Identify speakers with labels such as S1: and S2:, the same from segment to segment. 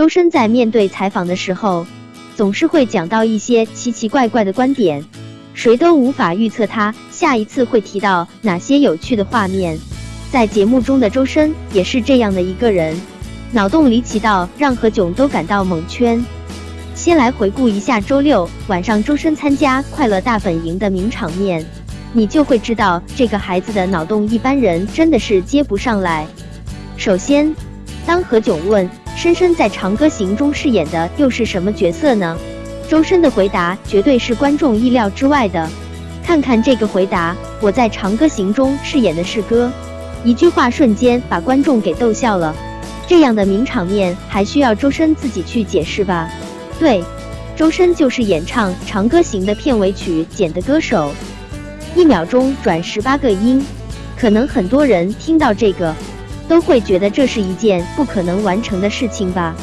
S1: 周深在面对采访的时候，总是会讲到一些奇奇怪怪的观点，谁都无法预测他下一次会提到哪些有趣的画面。在节目中的周深也是这样的一个人，脑洞离奇到让何炅都感到蒙圈。先来回顾一下周六晚上周深参加《快乐大本营》的名场面，你就会知道这个孩子的脑洞一般人真的是接不上来。首先，当何炅问深深在《长歌行》中饰演的又是什么角色呢？周深的回答绝对是观众意料之外的。看看这个回答，我在《长歌行》中饰演的是歌。一句话瞬间把观众给逗笑了，这样的名场面还需要周深自己去解释吧？对，周深就是演唱《长歌行》的片尾曲《剪》的歌手，一秒钟转十八个音，可能很多人听到这个都会觉得这是一件不可能完成的事情吧，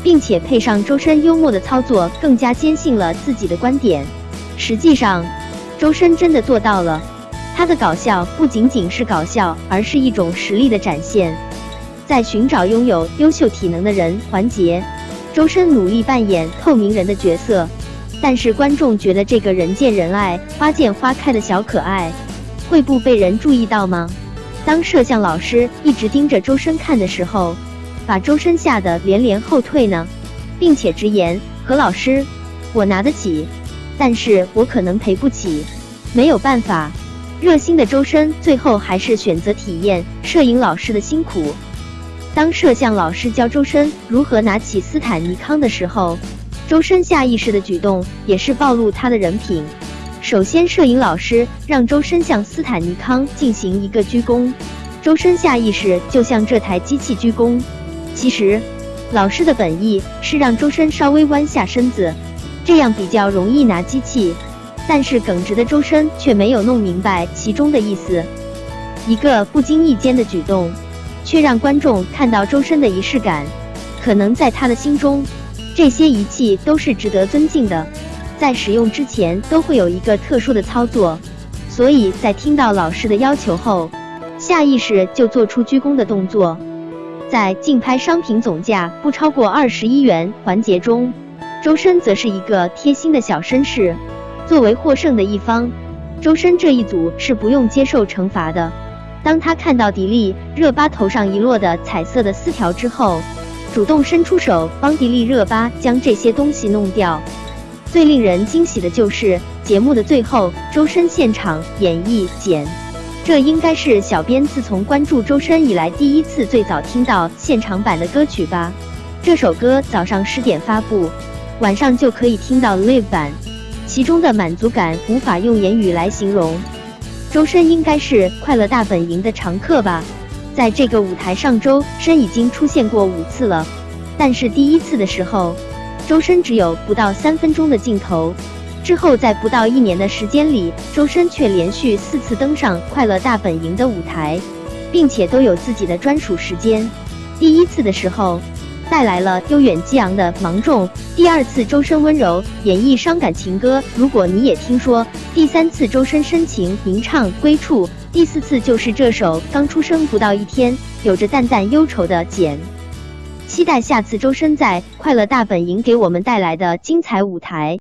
S1: 并且配上周深幽默的操作，更加坚信了自己的观点。实际上，周深真的做到了。他的搞笑不仅仅是搞笑，而是一种实力的展现。在寻找拥有优秀体能的人环节，周深努力扮演透明人的角色，但是观众觉得这个人见人爱、花见花开的小可爱，会不被人注意到吗？当摄像老师一直盯着周深看的时候，把周深吓得连连后退呢，并且直言：“何老师，我拿得起，但是我可能赔不起，没有办法。”热心的周深最后还是选择体验摄影老师的辛苦。当摄像老师教周深如何拿起斯坦尼康的时候，周深下意识的举动也是暴露他的人品。首先，摄影老师让周深向斯坦尼康进行一个鞠躬，周深下意识就向这台机器鞠躬。其实，老师的本意是让周深稍微弯下身子，这样比较容易拿机器。但是耿直的周深却没有弄明白其中的意思，一个不经意间的举动，却让观众看到周深的仪式感。可能在他的心中，这些仪器都是值得尊敬的，在使用之前都会有一个特殊的操作，所以在听到老师的要求后，下意识就做出鞠躬的动作。在竞拍商品总价不超过二十一元环节中，周深则是一个贴心的小绅士。作为获胜的一方，周深这一组是不用接受惩罚的。当他看到迪丽热巴头上遗落的彩色的丝条之后，主动伸出手帮迪丽热巴将这些东西弄掉。最令人惊喜的就是节目的最后，周深现场演绎《简》，这应该是小编自从关注周深以来第一次最早听到现场版的歌曲吧。这首歌早上十点发布，晚上就可以听到 live 版。其中的满足感无法用言语来形容。周深应该是《快乐大本营》的常客吧？在这个舞台上，周深已经出现过五次了。但是第一次的时候，周深只有不到三分钟的镜头。之后在不到一年的时间里，周深却连续四次登上《快乐大本营》的舞台，并且都有自己的专属时间。第一次的时候。带来了悠远激昂的芒种，第二次周深温柔演绎伤感情歌，如果你也听说，第三次周深深情吟唱归处，第四次就是这首刚出生不到一天，有着淡淡忧愁的简。期待下次周深在快乐大本营给我们带来的精彩舞台。